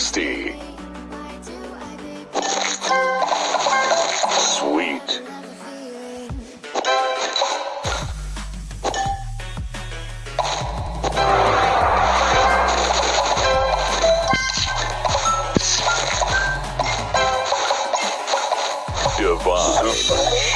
Tasty. Sweet. Divine.